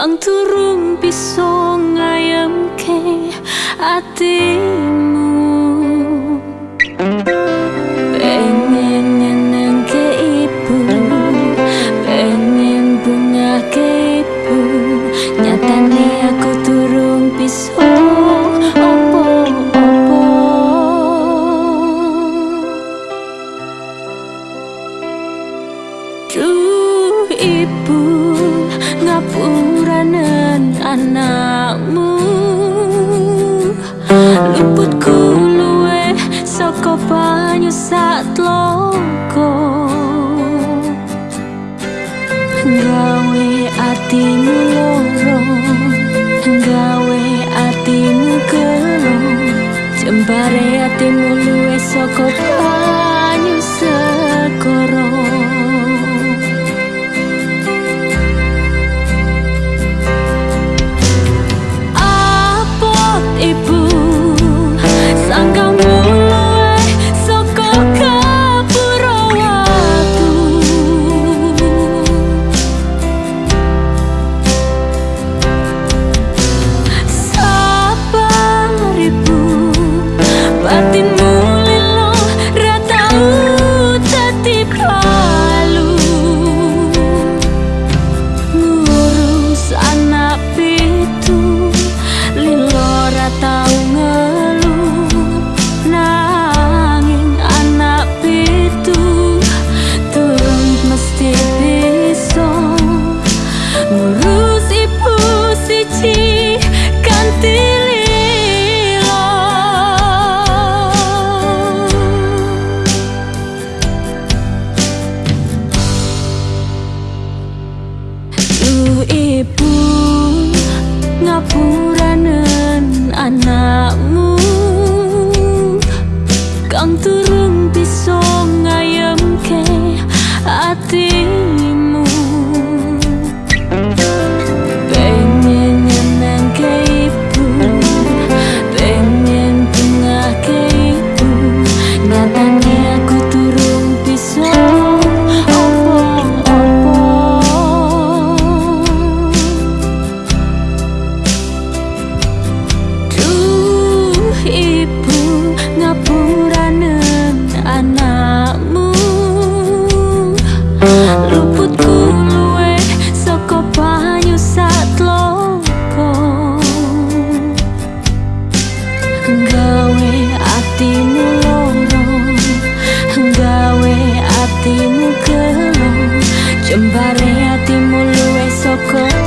Kang turun bisa ngayemke hatimu. Pengen nyeneng ke ibu Pengen bunga ke ibu. Nyatane aku turun bisa opo-opo Duh ibu sak tloko Gawe atimu loro Gawe atimu gelo. Jembare atimu luwe saka ngapuranen anakmu Kang turun Jembare hatimu luwe soko